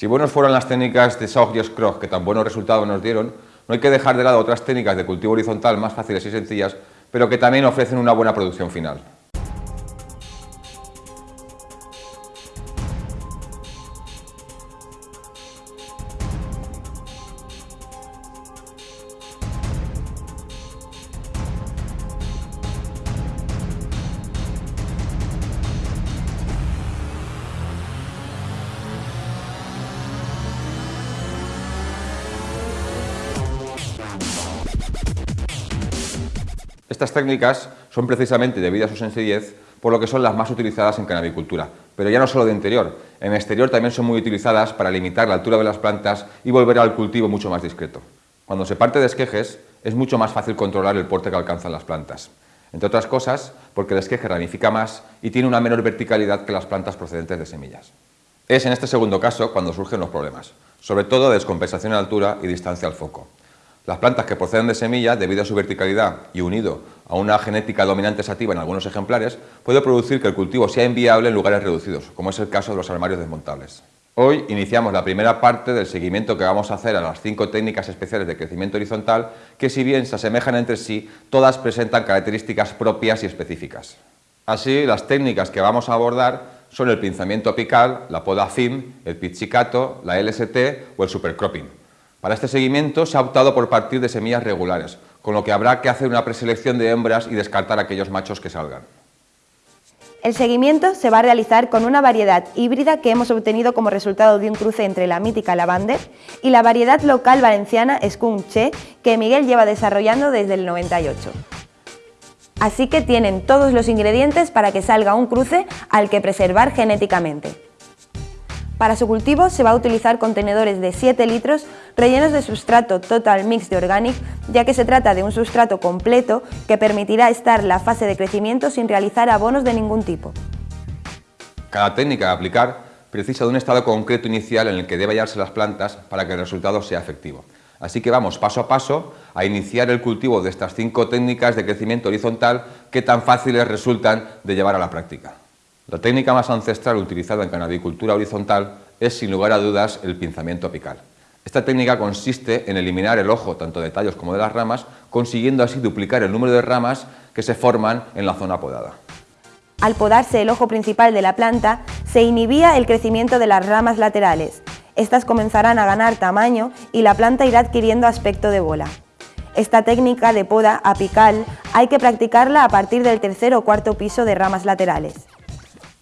Si buenos fueron las técnicas de Saug y Scrog que tan buenos resultados nos dieron, no hay que dejar de lado otras técnicas de cultivo horizontal más fáciles y sencillas, pero que también ofrecen una buena producción final. Estas técnicas son precisamente, debido a su sencillez, por lo que son las más utilizadas en canabicultura. Pero ya no solo de interior, en exterior también son muy utilizadas para limitar la altura de las plantas y volver al cultivo mucho más discreto. Cuando se parte de esquejes, es mucho más fácil controlar el porte que alcanzan las plantas. Entre otras cosas, porque el esqueje ramifica más y tiene una menor verticalidad que las plantas procedentes de semillas. Es en este segundo caso cuando surgen los problemas, sobre todo de descompensación en altura y distancia al foco. Las plantas que proceden de semilla, debido a su verticalidad y unido a una genética dominante sativa en algunos ejemplares, puede producir que el cultivo sea inviable en lugares reducidos, como es el caso de los armarios desmontables. Hoy iniciamos la primera parte del seguimiento que vamos a hacer a las cinco técnicas especiales de crecimiento horizontal, que si bien se asemejan entre sí, todas presentan características propias y específicas. Así, las técnicas que vamos a abordar son el pinzamiento apical, la poda FIM, el pizzicato, la LST o el supercropping. Para este seguimiento se ha optado por partir de semillas regulares, con lo que habrá que hacer una preselección de hembras y descartar aquellos machos que salgan. El seguimiento se va a realizar con una variedad híbrida que hemos obtenido como resultado de un cruce entre la mítica Lavander y la variedad local valenciana Skunk Che que Miguel lleva desarrollando desde el 98. Así que tienen todos los ingredientes para que salga un cruce al que preservar genéticamente. Para su cultivo se va a utilizar contenedores de 7 litros rellenos de sustrato Total Mix de Organic, ya que se trata de un sustrato completo que permitirá estar la fase de crecimiento sin realizar abonos de ningún tipo. Cada técnica a aplicar precisa de un estado concreto inicial en el que debe hallarse las plantas para que el resultado sea efectivo. Así que vamos paso a paso a iniciar el cultivo de estas cinco técnicas de crecimiento horizontal que tan fáciles resultan de llevar a la práctica. La técnica más ancestral utilizada en canabicultura horizontal es, sin lugar a dudas, el pinzamiento apical. Esta técnica consiste en eliminar el ojo tanto de tallos como de las ramas, consiguiendo así duplicar el número de ramas que se forman en la zona podada. Al podarse el ojo principal de la planta, se inhibía el crecimiento de las ramas laterales. Estas comenzarán a ganar tamaño y la planta irá adquiriendo aspecto de bola. Esta técnica de poda apical hay que practicarla a partir del tercer o cuarto piso de ramas laterales.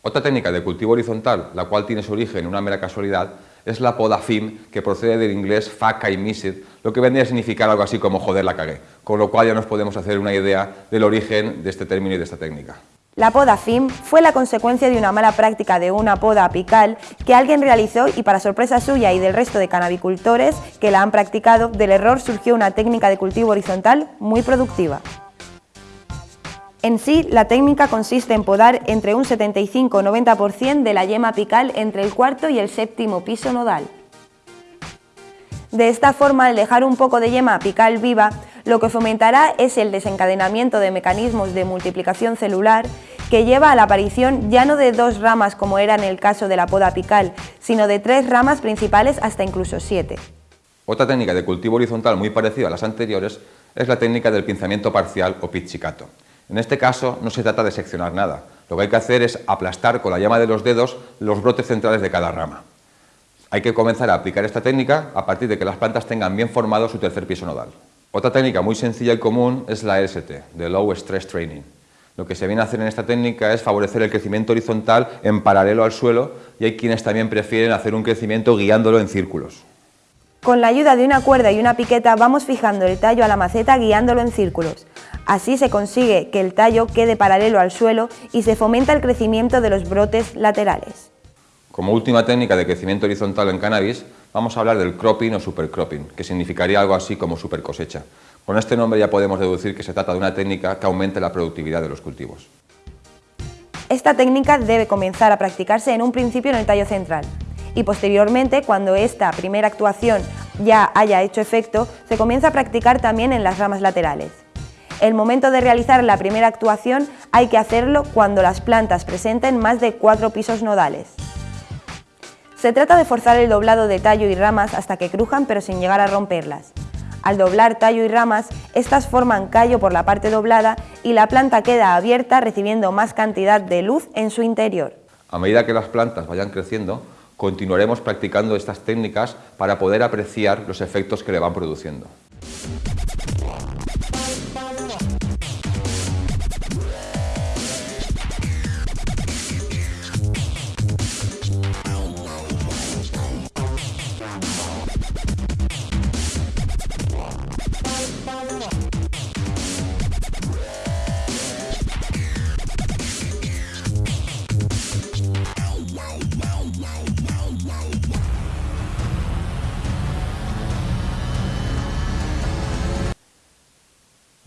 Otra técnica de cultivo horizontal, la cual tiene su origen en una mera casualidad, es la poda FIM, que procede del inglés fuck I miss lo que vendría a significar algo así como joder la cagué, con lo cual ya nos podemos hacer una idea del origen de este término y de esta técnica. La poda FIM fue la consecuencia de una mala práctica de una poda apical que alguien realizó y para sorpresa suya y del resto de canabicultores que la han practicado, del error surgió una técnica de cultivo horizontal muy productiva. En sí, la técnica consiste en podar entre un 75-90% de la yema apical entre el cuarto y el séptimo piso nodal. De esta forma, al dejar un poco de yema apical viva, lo que fomentará es el desencadenamiento de mecanismos de multiplicación celular que lleva a la aparición ya no de dos ramas como era en el caso de la poda apical, sino de tres ramas principales hasta incluso siete. Otra técnica de cultivo horizontal muy parecida a las anteriores es la técnica del pinzamiento parcial o pizzicato. En este caso no se trata de seccionar nada, lo que hay que hacer es aplastar con la llama de los dedos los brotes centrales de cada rama. Hay que comenzar a aplicar esta técnica a partir de que las plantas tengan bien formado su tercer piso nodal. Otra técnica muy sencilla y común es la LST, de Low Stress Training. Lo que se viene a hacer en esta técnica es favorecer el crecimiento horizontal en paralelo al suelo y hay quienes también prefieren hacer un crecimiento guiándolo en círculos. Con la ayuda de una cuerda y una piqueta vamos fijando el tallo a la maceta guiándolo en círculos. Así se consigue que el tallo quede paralelo al suelo y se fomenta el crecimiento de los brotes laterales. Como última técnica de crecimiento horizontal en cannabis, vamos a hablar del cropping o supercropping, que significaría algo así como super cosecha. Con este nombre ya podemos deducir que se trata de una técnica que aumente la productividad de los cultivos. Esta técnica debe comenzar a practicarse en un principio en el tallo central y posteriormente, cuando esta primera actuación ya haya hecho efecto, se comienza a practicar también en las ramas laterales. El momento de realizar la primera actuación hay que hacerlo cuando las plantas presenten más de cuatro pisos nodales. Se trata de forzar el doblado de tallo y ramas hasta que crujan pero sin llegar a romperlas. Al doblar tallo y ramas, estas forman callo por la parte doblada y la planta queda abierta recibiendo más cantidad de luz en su interior. A medida que las plantas vayan creciendo, continuaremos practicando estas técnicas para poder apreciar los efectos que le van produciendo.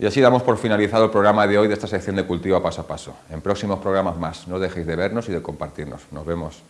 Y así damos por finalizado el programa de hoy de esta sección de Cultiva Paso a Paso. En próximos programas más, no dejéis de vernos y de compartirnos. Nos vemos.